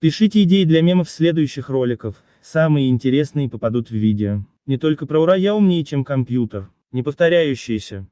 Пишите идеи для мемов следующих роликов, самые интересные попадут в видео. Не только про ура я умнее, чем компьютер, не повторяющиеся.